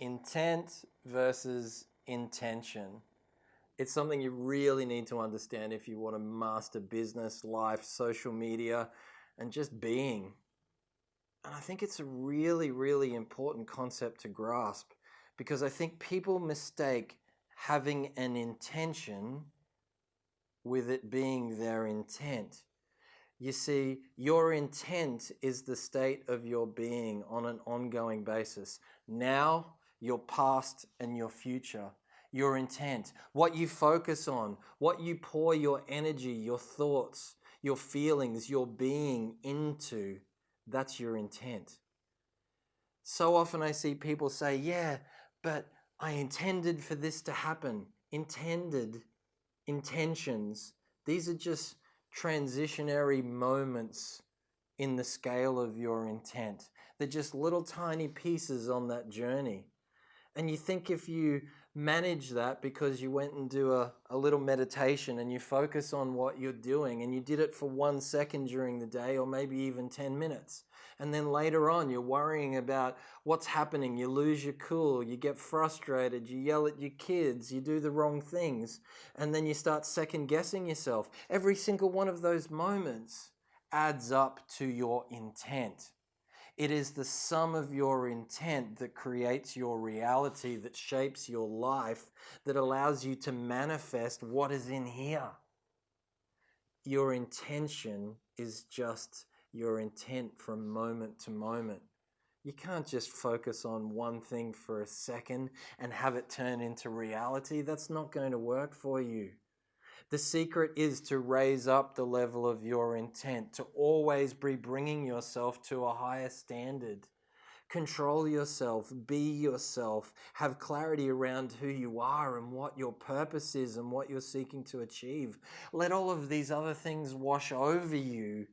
intent versus intention. It's something you really need to understand if you want to master business, life, social media, and just being. And I think it's a really, really important concept to grasp because I think people mistake having an intention with it being their intent. You see, your intent is the state of your being on an ongoing basis. Now, your past, and your future. Your intent, what you focus on, what you pour your energy, your thoughts, your feelings, your being into, that's your intent. So often I see people say, Yeah, but I intended for this to happen. Intended, intentions, these are just transitionary moments in the scale of your intent. They're just little tiny pieces on that journey. And you think if you manage that because you went and do a, a little meditation and you focus on what you're doing and you did it for one second during the day or maybe even 10 minutes. And then later on, you're worrying about what's happening. You lose your cool, you get frustrated, you yell at your kids, you do the wrong things, and then you start second guessing yourself. Every single one of those moments adds up to your intent. It is the sum of your intent that creates your reality, that shapes your life, that allows you to manifest what is in here. Your intention is just your intent from moment to moment. You can't just focus on one thing for a second and have it turn into reality. That's not going to work for you. The secret is to raise up the level of your intent, to always be bringing yourself to a higher standard. Control yourself, be yourself, have clarity around who you are and what your purpose is and what you're seeking to achieve. Let all of these other things wash over you,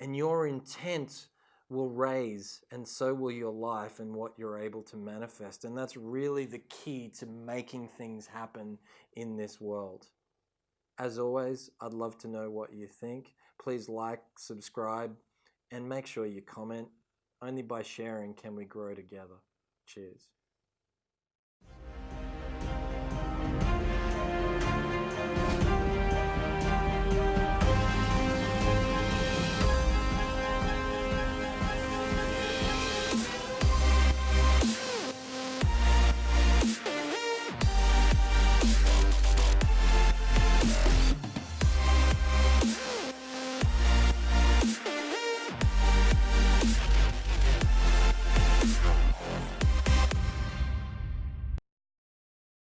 and your intent will raise, and so will your life and what you're able to manifest. And that's really the key to making things happen in this world. As always, I'd love to know what you think. Please like, subscribe, and make sure you comment. Only by sharing can we grow together. Cheers.